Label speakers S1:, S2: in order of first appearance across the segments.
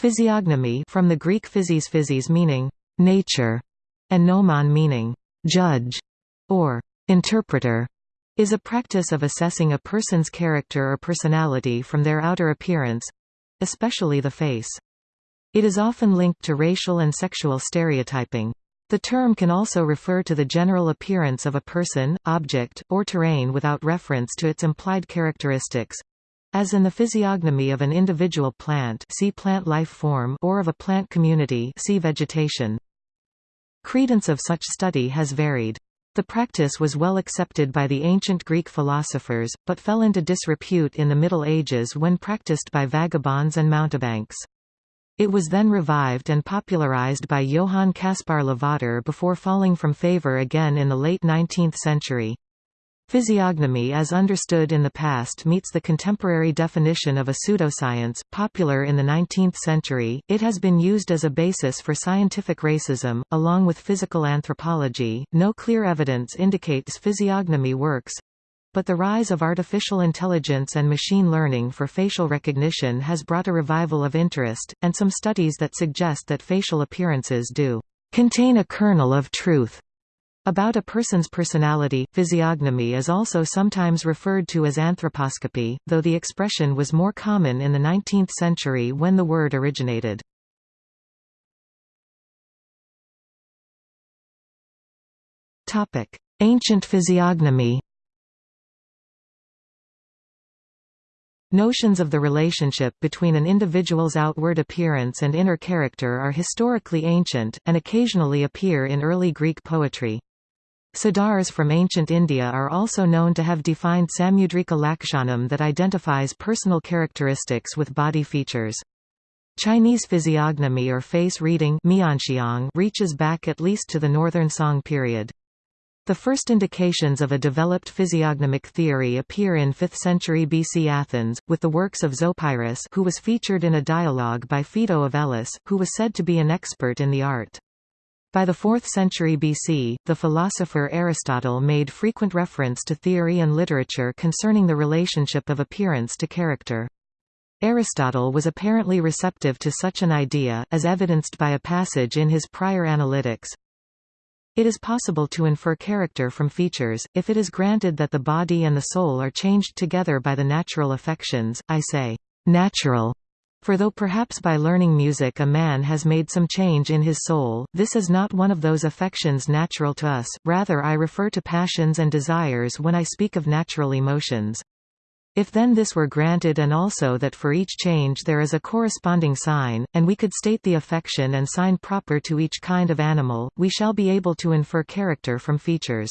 S1: Physiognomy from the Greek physis physis meaning nature and gnomon meaning judge or interpreter is a practice of assessing a person's character or personality from their outer appearance especially the face. It is often linked to racial and sexual stereotyping. The term can also refer to the general appearance of a person, object, or terrain without reference to its implied characteristics as in the physiognomy of an individual plant see plant life form or of a plant community see vegetation. Credence of such study has varied. The practice was well accepted by the ancient Greek philosophers, but fell into disrepute in the Middle Ages when practiced by vagabonds and mountebanks. It was then revived and popularized by Johann Caspar Lavater before falling from favor again in the late 19th century. Physiognomy as understood in the past meets the contemporary definition of a pseudoscience. Popular in the 19th century, it has been used as a basis for scientific racism, along with physical anthropology. No clear evidence indicates physiognomy works. But the rise of artificial intelligence and machine learning for facial recognition has brought a revival of interest, and some studies that suggest that facial appearances do contain a kernel of truth. About a person's personality, physiognomy is also sometimes referred to as anthroposcopy, though the expression was more common in the 19th century when the word originated. Ancient physiognomy Notions of the relationship between an individual's outward appearance and inner character are historically ancient, and occasionally appear in early Greek poetry. Siddhars from ancient India are also known to have defined Samudrika Lakshanam that identifies personal characteristics with body features. Chinese physiognomy or face reading reaches back at least to the Northern Song period. The first indications of a developed physiognomic theory appear in 5th century BC Athens, with the works of Zopyrus who was featured in a dialogue by Phaedo of Elis, who was said to be an expert in the art. By the 4th century BC, the philosopher Aristotle made frequent reference to theory and literature concerning the relationship of appearance to character. Aristotle was apparently receptive to such an idea, as evidenced by a passage in his prior Analytics. It is possible to infer character from features, if it is granted that the body and the soul are changed together by the natural affections, I say, natural, for though perhaps by learning music a man has made some change in his soul, this is not one of those affections natural to us, rather I refer to passions and desires when I speak of natural emotions. If then this were granted and also that for each change there is a corresponding sign, and we could state the affection and sign proper to each kind of animal, we shall be able to infer character from features.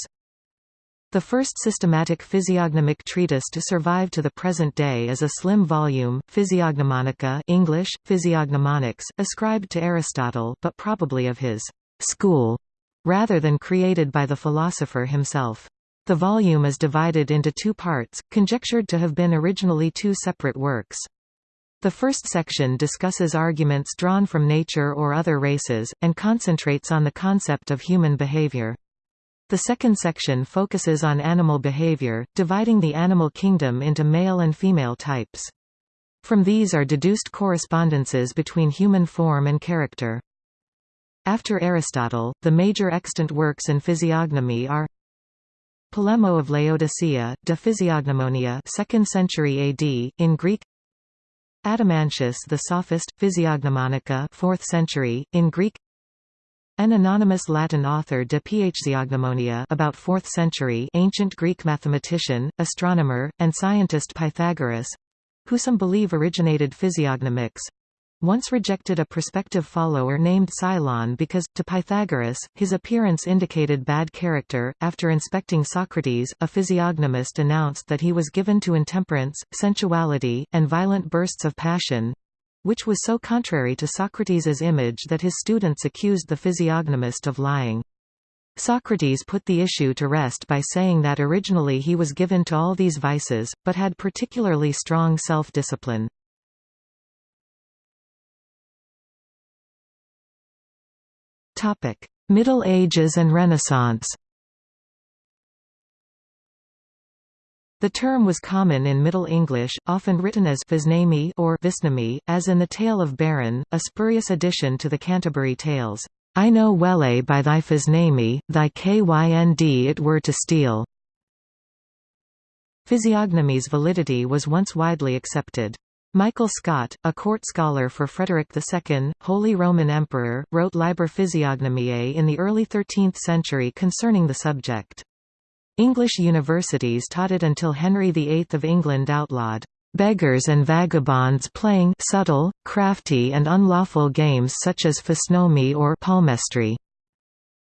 S1: The first systematic physiognomic treatise to survive to the present day is a slim volume, Physiognomonica English, Physiognomonics, ascribed to Aristotle but probably of his «school» rather than created by the philosopher himself. The volume is divided into two parts, conjectured to have been originally two separate works. The first section discusses arguments drawn from nature or other races, and concentrates on the concept of human behavior. The second section focuses on animal behavior, dividing the animal kingdom into male and female types. From these are deduced correspondences between human form and character. After Aristotle, the major extant works in physiognomy are Polemo of Laodicea, De Physiognomonia 2nd century AD, in Greek Adamantius the Sophist, Physiognomonica 4th century, in Greek an anonymous Latin author de Physiognomonia about 4th century ancient Greek mathematician, astronomer, and scientist Pythagoras who some believe originated physiognomics once rejected a prospective follower named Cylon because, to Pythagoras, his appearance indicated bad character. After inspecting Socrates, a physiognomist announced that he was given to intemperance, sensuality, and violent bursts of passion which was so contrary to Socrates's image that his students accused the physiognomist of lying. Socrates put the issue to rest by saying that originally he was given to all these vices, but had particularly strong self-discipline. Middle Ages and Renaissance The term was common in Middle English, often written as Visnami or Visnami, as in the Tale of Beryn, a spurious addition to the Canterbury Tales. I know welle eh, by thy Visnami, thy kynd it were to steal. Physiognomy's validity was once widely accepted. Michael Scot, a court scholar for Frederick II, Holy Roman Emperor, wrote Liber Physiognomiae eh, in the early 13th century concerning the subject. English universities taught it until Henry VIII of England outlawed beggars and vagabonds playing subtle, crafty and unlawful games such as physnomy or palmistry.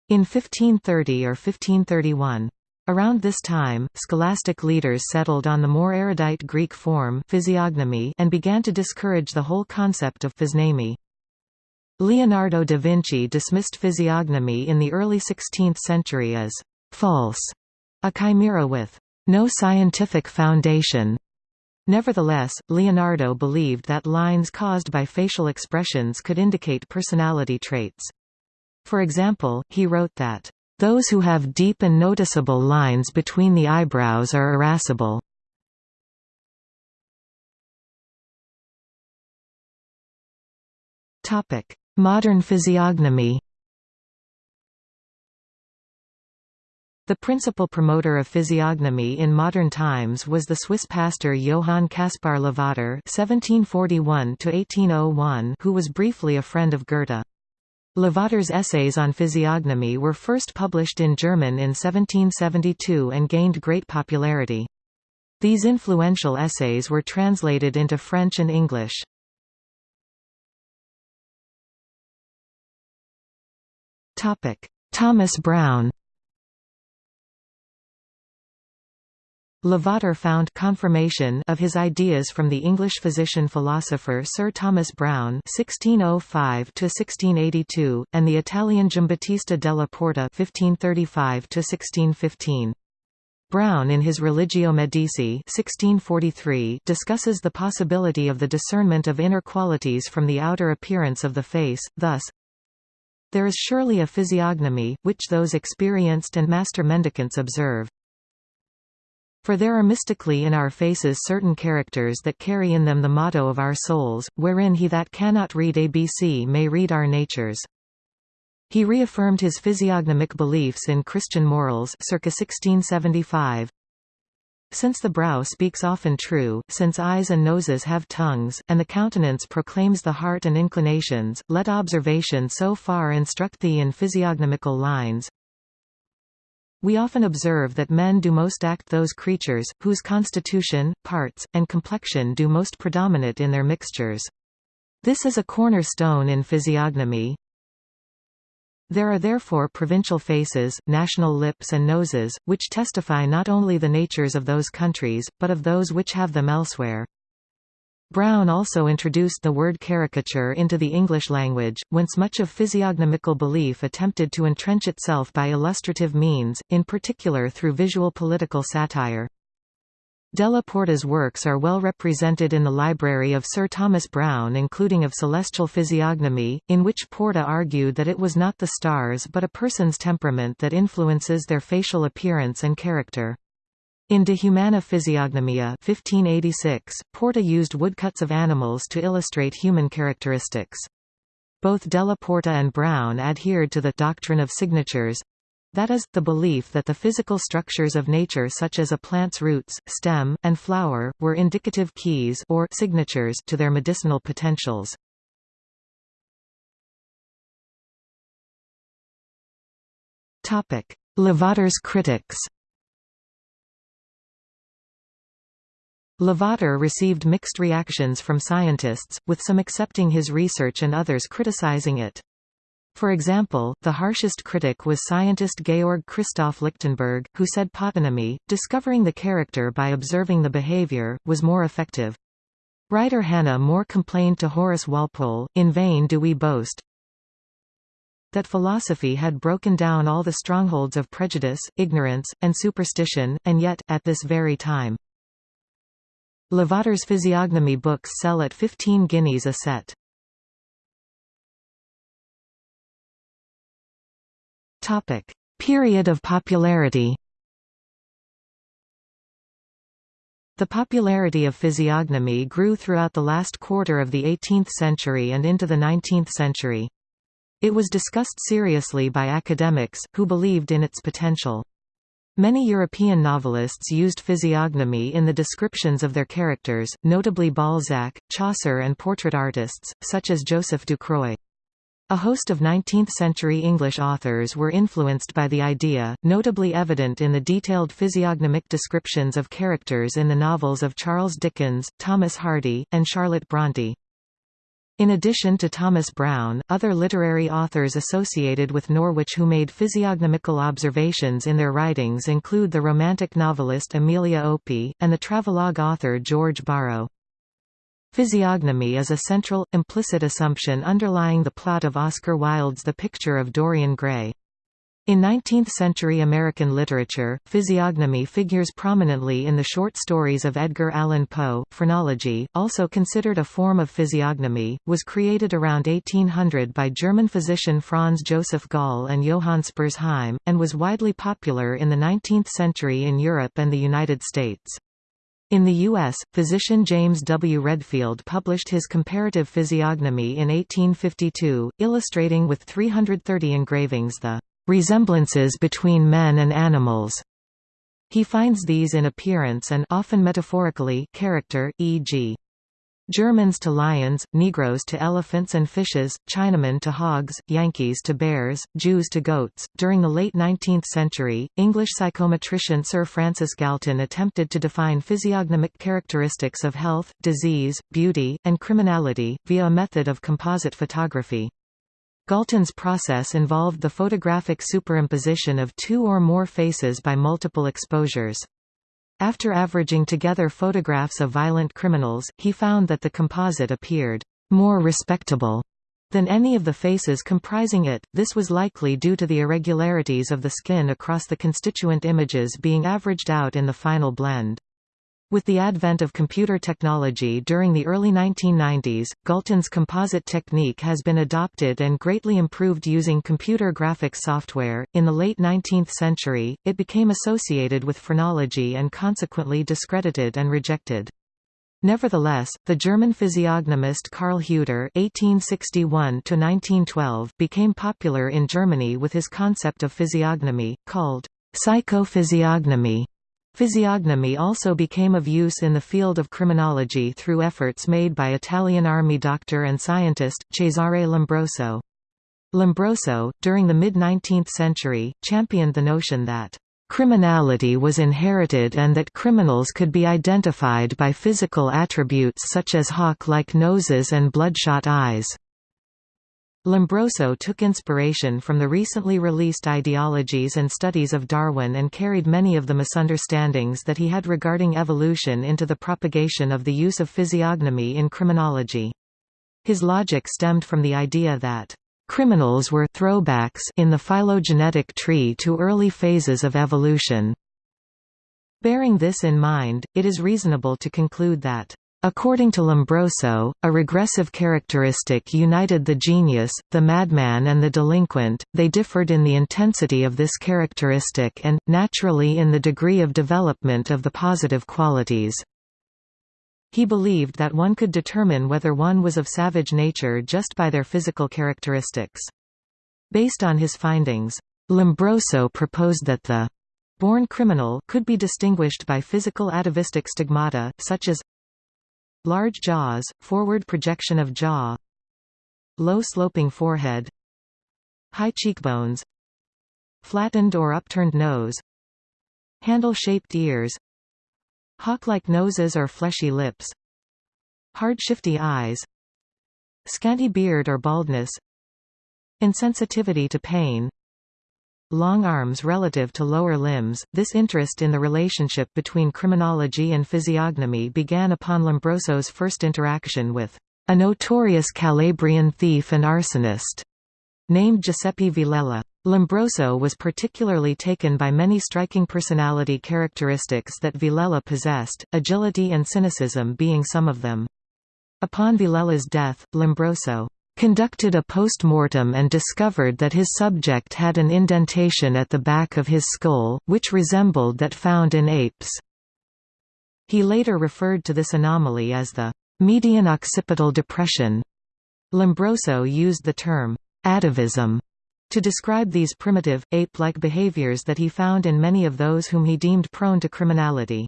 S1: In 1530 or 1531. Around this time, scholastic leaders settled on the more erudite Greek form physiognomy and began to discourage the whole concept of physnamy. Leonardo da Vinci dismissed physiognomy in the early 16th century as false a chimera with no scientific foundation. Nevertheless, Leonardo believed that lines caused by facial expressions could indicate personality traits. For example, he wrote that, "...those who have deep and noticeable lines between the eyebrows are irascible." Modern physiognomy The principal promoter of physiognomy in modern times was the Swiss pastor Johann Caspar Lavater (1741–1801), who was briefly a friend of Goethe. Lavater's essays on physiognomy were first published in German in 1772 and gained great popularity. These influential essays were translated into French and English. Thomas Browne Lavater found confirmation of his ideas from the English physician-philosopher Sir Thomas Browne (1605–1682) and the Italian Giambattista della Porta (1535–1615). Browne in his Religio Medici 1643 discusses the possibility of the discernment of inner qualities from the outer appearance of the face, thus, there is surely a physiognomy, which those experienced and master mendicants observe. For there are mystically in our faces certain characters that carry in them the motto of our souls, wherein he that cannot read ABC may read our natures. He reaffirmed his physiognomic beliefs in Christian morals circa 1675. Since the brow speaks often true, since eyes and noses have tongues, and the countenance proclaims the heart and inclinations, let observation so far instruct thee in physiognomical lines, we often observe that men do most act those creatures, whose constitution, parts, and complexion do most predominate in their mixtures. This is a cornerstone in physiognomy. There are therefore provincial faces, national lips and noses, which testify not only the natures of those countries, but of those which have them elsewhere. Browne also introduced the word caricature into the English language, whence much of physiognomical belief attempted to entrench itself by illustrative means, in particular through visual political satire. Della Porta's works are well represented in the library of Sir Thomas Browne including of Celestial Physiognomy, in which Porta argued that it was not the stars but a person's temperament that influences their facial appearance and character. In De Humana Physiognomia 1586, Porta used woodcuts of animals to illustrate human characteristics. Both Della Porta and Browne adhered to the doctrine of signatures, that is, the belief that the physical structures of nature such as a plant's roots, stem, and flower, were indicative keys or signatures to their medicinal potentials. Lavater's critics Lavater received mixed reactions from scientists, with some accepting his research and others criticizing it. For example, the harshest critic was scientist Georg Christoph Lichtenberg, who said pathognomy, discovering the character by observing the behavior, was more effective. Writer Hannah More complained to Horace Walpole, In vain do we boast, that philosophy had broken down all the strongholds of prejudice, ignorance, and superstition, and yet, at this very time, Lavater's physiognomy books sell at 15 guineas a set. Topic: Period of popularity The popularity of physiognomy grew throughout the last quarter of the 18th century and into the 19th century. It was discussed seriously by academics, who believed in its potential. Many European novelists used physiognomy in the descriptions of their characters, notably Balzac, Chaucer and portrait artists, such as Joseph Ducreux. A host of 19th-century English authors were influenced by the idea, notably evident in the detailed physiognomic descriptions of characters in the novels of Charles Dickens, Thomas Hardy, and Charlotte Brontë. In addition to Thomas Browne, other literary authors associated with Norwich who made physiognomical observations in their writings include the romantic novelist Amelia Opie, and the travelogue author George Borrow. Physiognomy is a central, implicit assumption underlying the plot of Oscar Wilde's The Picture of Dorian Gray. In 19th-century American literature, physiognomy figures prominently in the short stories of Edgar Allan Poe. Phrenology, also considered a form of physiognomy, was created around 1800 by German physician Franz Joseph Gall and Johann Spurzheim, and was widely popular in the 19th century in Europe and the United States. In the U.S., physician James W. Redfield published his Comparative Physiognomy in 1852, illustrating with 330 engravings the "...resemblances between men and animals." He finds these in appearance and often metaphorically character, e.g. Germans to lions, Negroes to elephants and fishes, Chinamen to hogs, Yankees to bears, Jews to goats. During the late 19th century, English psychometrician Sir Francis Galton attempted to define physiognomic characteristics of health, disease, beauty, and criminality, via a method of composite photography. Galton's process involved the photographic superimposition of two or more faces by multiple exposures. After averaging together photographs of violent criminals, he found that the composite appeared more respectable than any of the faces comprising it. This was likely due to the irregularities of the skin across the constituent images being averaged out in the final blend. With the advent of computer technology during the early 1990s, Galton's composite technique has been adopted and greatly improved using computer graphics software. In the late 19th century, it became associated with phrenology and consequently discredited and rejected. Nevertheless, the German physiognomist Carl Huter (1861–1912) became popular in Germany with his concept of physiognomy, called psychophysiognomy. Physiognomy also became of use in the field of criminology through efforts made by Italian army doctor and scientist, Cesare Lombroso. Lombroso, during the mid-19th century, championed the notion that Criminality was inherited and that criminals could be identified by physical attributes such as hawk-like noses and bloodshot eyes. Lombroso took inspiration from the recently released ideologies and studies of Darwin and carried many of the misunderstandings that he had regarding evolution into the propagation of the use of physiognomy in criminology. His logic stemmed from the idea that criminals were throwbacks in the phylogenetic tree to early phases of evolution. Bearing this in mind, it is reasonable to conclude that According to Lombroso, a regressive characteristic united the genius, the madman and the delinquent, they differed in the intensity of this characteristic and, naturally in the degree of development of the positive qualities. He believed that one could determine whether one was of savage nature just by their physical characteristics. Based on his findings, Lombroso proposed that the born criminal could be distinguished by physical atavistic stigmata, such as Large jaws, forward projection of jaw Low sloping forehead High cheekbones Flattened or upturned nose Handle-shaped ears Hawk-like noses or fleshy lips Hard shifty eyes Scanty beard or baldness Insensitivity to pain long arms relative to lower limbs. This interest in the relationship between criminology and physiognomy began upon Lombroso's first interaction with a notorious Calabrian thief and arsonist named Giuseppe Villella. Lombroso was particularly taken by many striking personality characteristics that Villella possessed, agility and cynicism being some of them. Upon Villella's death, Lombroso conducted a post-mortem and discovered that his subject had an indentation at the back of his skull, which resembled that found in apes. He later referred to this anomaly as the median occipital depression. Lombroso used the term atavism to describe these primitive, ape-like behaviors that he found in many of those whom he deemed prone to criminality.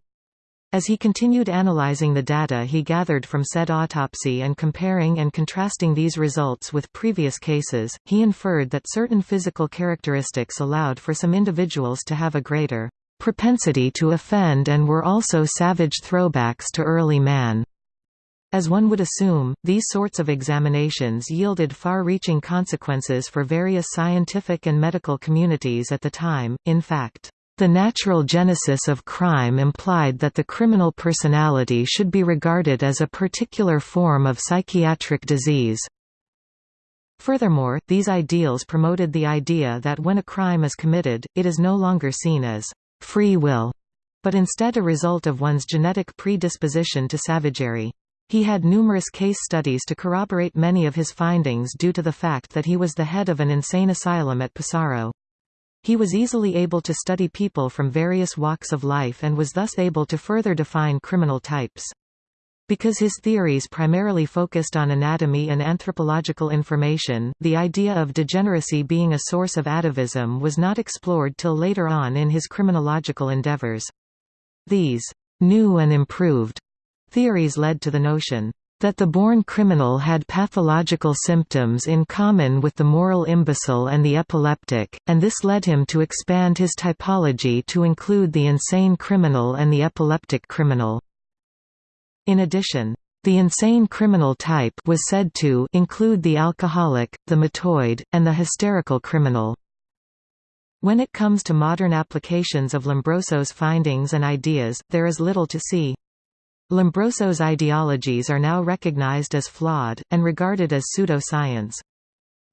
S1: As he continued analyzing the data he gathered from said autopsy and comparing and contrasting these results with previous cases, he inferred that certain physical characteristics allowed for some individuals to have a greater propensity to offend and were also savage throwbacks to early man. As one would assume, these sorts of examinations yielded far-reaching consequences for various scientific and medical communities at the time, in fact. The natural genesis of crime implied that the criminal personality should be regarded as a particular form of psychiatric disease. Furthermore, these ideals promoted the idea that when a crime is committed, it is no longer seen as free will, but instead a result of one's genetic predisposition to savagery. He had numerous case studies to corroborate many of his findings due to the fact that he was the head of an insane asylum at Pesaro. He was easily able to study people from various walks of life and was thus able to further define criminal types. Because his theories primarily focused on anatomy and anthropological information, the idea of degeneracy being a source of atavism was not explored till later on in his criminological endeavors. These new and improved theories led to the notion that the born criminal had pathological symptoms in common with the moral imbecile and the epileptic, and this led him to expand his typology to include the insane criminal and the epileptic criminal. In addition, the insane criminal type was said to include the alcoholic, the mattoid, and the hysterical criminal. When it comes to modern applications of Lombroso's findings and ideas, there is little to see. Lombroso's ideologies are now recognized as flawed, and regarded as pseudo-science.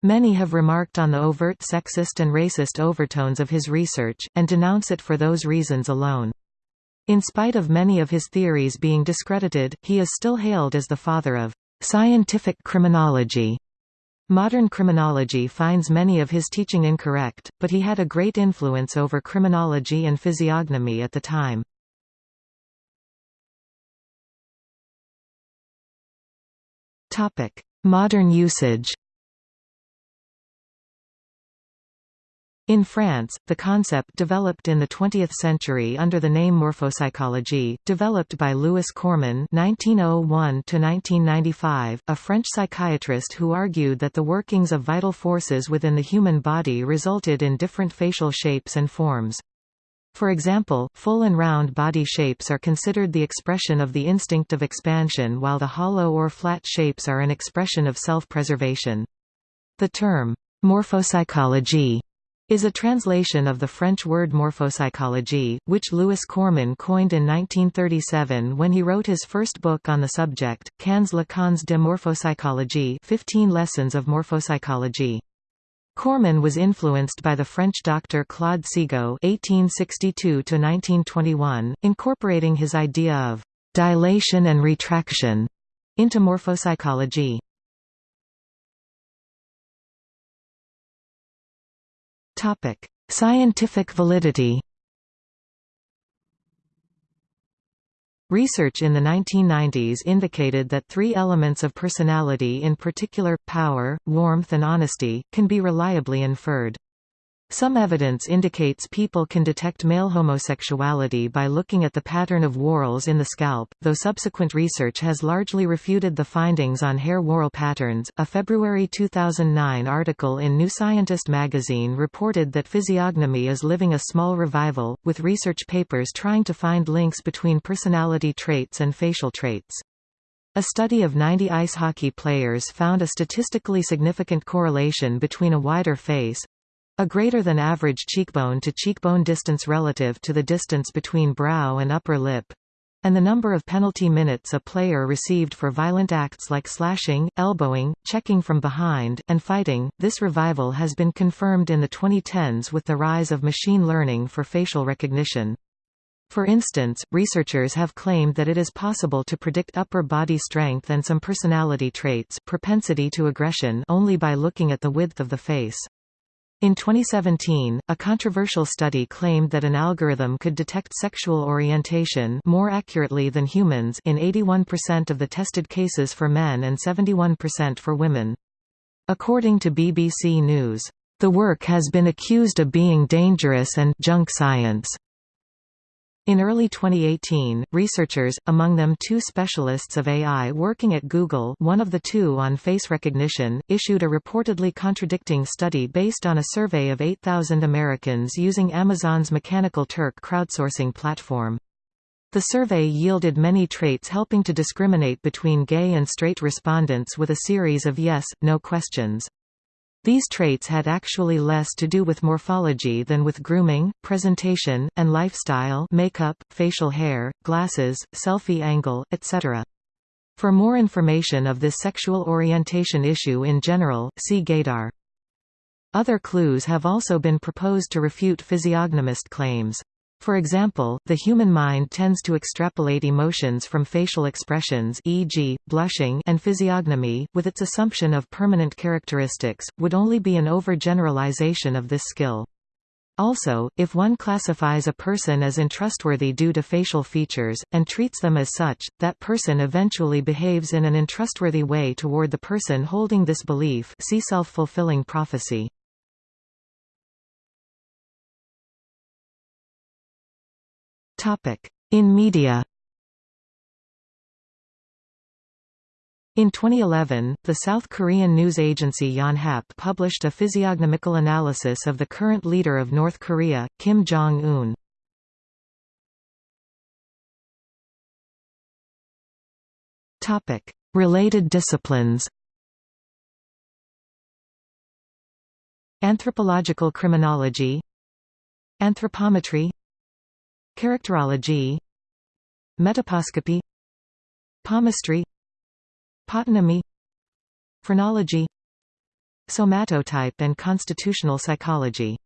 S1: Many have remarked on the overt sexist and racist overtones of his research, and denounce it for those reasons alone. In spite of many of his theories being discredited, he is still hailed as the father of scientific criminology. Modern criminology finds many of his teaching incorrect, but he had a great influence over criminology and physiognomy at the time. Modern usage In France, the concept developed in the 20th century under the name morphopsychology, developed by Louis Corman (1901–1995), a French psychiatrist who argued that the workings of vital forces within the human body resulted in different facial shapes and forms. For example, full and round body shapes are considered the expression of the instinct of expansion while the hollow or flat shapes are an expression of self-preservation. The term, morphopsychology, is a translation of the French word morphopsychology, which Louis Corman coined in 1937 when he wrote his first book on the subject, Quinze leçons de morphopsychologie 15 Lessons of Morphopsychology. Corman was influenced by the French doctor Claude Sigaud (1862–1921), incorporating his idea of dilation and retraction into morphopsychology. Topic: Scientific validity. Research in the 1990s indicated that three elements of personality in particular, power, warmth and honesty, can be reliably inferred. Some evidence indicates people can detect male homosexuality by looking at the pattern of whorls in the scalp, though subsequent research has largely refuted the findings on hair whorl patterns. A February 2009 article in New Scientist magazine reported that physiognomy is living a small revival, with research papers trying to find links between personality traits and facial traits. A study of 90 ice hockey players found a statistically significant correlation between a wider face, a greater than average cheekbone to cheekbone distance relative to the distance between brow and upper lip and the number of penalty minutes a player received for violent acts like slashing, elbowing, checking from behind, and fighting. This revival has been confirmed in the 2010s with the rise of machine learning for facial recognition. For instance, researchers have claimed that it is possible to predict upper body strength and some personality traits propensity to aggression only by looking at the width of the face. In 2017, a controversial study claimed that an algorithm could detect sexual orientation more accurately than humans in 81% of the tested cases for men and 71% for women. According to BBC News, "...the work has been accused of being dangerous and junk science." In early 2018, researchers, among them two specialists of AI working at Google one of the two on face recognition, issued a reportedly contradicting study based on a survey of 8,000 Americans using Amazon's Mechanical Turk crowdsourcing platform. The survey yielded many traits helping to discriminate between gay and straight respondents with a series of yes, no questions. These traits had actually less to do with morphology than with grooming, presentation, and lifestyle makeup, facial hair, glasses, selfie angle, etc. For more information of this sexual orientation issue in general, see gaydar. Other clues have also been proposed to refute physiognomist claims. For example, the human mind tends to extrapolate emotions from facial expressions e.g., blushing and physiognomy, with its assumption of permanent characteristics, would only be an overgeneralization of this skill. Also, if one classifies a person as untrustworthy due to facial features, and treats them as such, that person eventually behaves in an untrustworthy way toward the person holding this belief see self-fulfilling prophecy. In media. In 2011, the South Korean news agency Yonhap published a physiognomical analysis of the current leader of North Korea, Kim Jong-un. Related disciplines. Anthropological criminology. Anthropometry Characterology Metaposcopy Palmistry Pathognomy Phrenology Somatotype and constitutional psychology